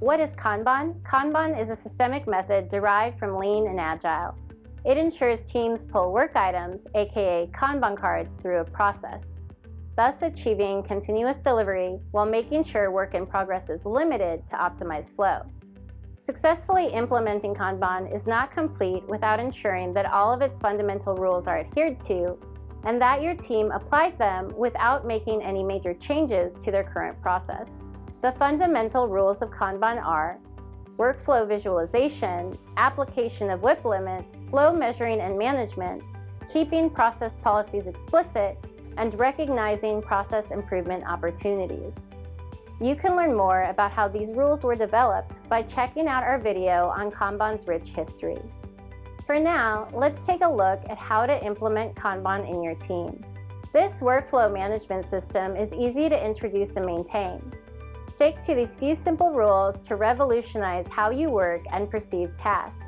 What is Kanban? Kanban is a systemic method derived from Lean and Agile. It ensures teams pull work items, aka Kanban cards, through a process, thus achieving continuous delivery while making sure work in progress is limited to optimize flow. Successfully implementing Kanban is not complete without ensuring that all of its fundamental rules are adhered to and that your team applies them without making any major changes to their current process. The fundamental rules of Kanban are workflow visualization, application of WIP limits, flow measuring and management, keeping process policies explicit, and recognizing process improvement opportunities. You can learn more about how these rules were developed by checking out our video on Kanban's rich history. For now, let's take a look at how to implement Kanban in your team. This workflow management system is easy to introduce and maintain. Stick to these few simple rules to revolutionize how you work and perceive tasks.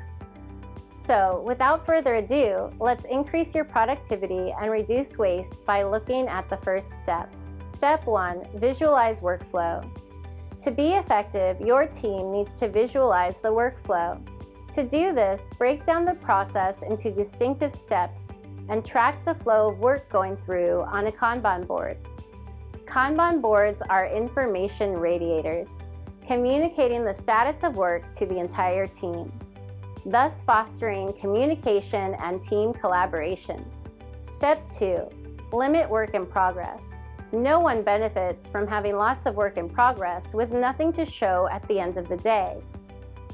So, without further ado, let's increase your productivity and reduce waste by looking at the first step. Step 1. Visualize workflow. To be effective, your team needs to visualize the workflow. To do this, break down the process into distinctive steps and track the flow of work going through on a Kanban board. Kanban boards are information radiators, communicating the status of work to the entire team, thus fostering communication and team collaboration. Step 2. Limit work in progress. No one benefits from having lots of work in progress with nothing to show at the end of the day.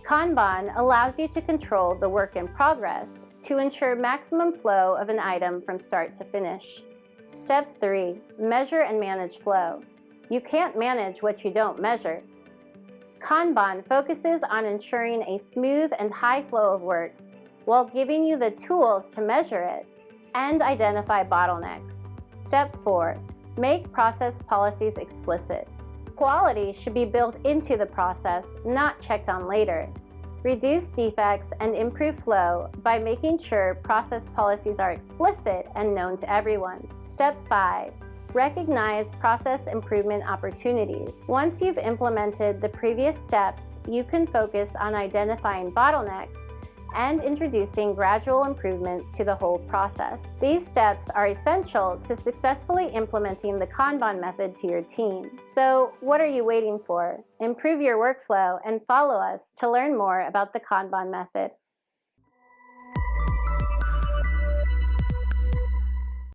Kanban allows you to control the work in progress to ensure maximum flow of an item from start to finish. Step 3. Measure and manage flow. You can't manage what you don't measure. Kanban focuses on ensuring a smooth and high flow of work while giving you the tools to measure it and identify bottlenecks. Step 4. Make process policies explicit. Quality should be built into the process, not checked on later. Reduce defects and improve flow by making sure process policies are explicit and known to everyone. Step 5. Recognize process improvement opportunities. Once you've implemented the previous steps, you can focus on identifying bottlenecks and introducing gradual improvements to the whole process. These steps are essential to successfully implementing the Kanban method to your team. So what are you waiting for? Improve your workflow and follow us to learn more about the Kanban method.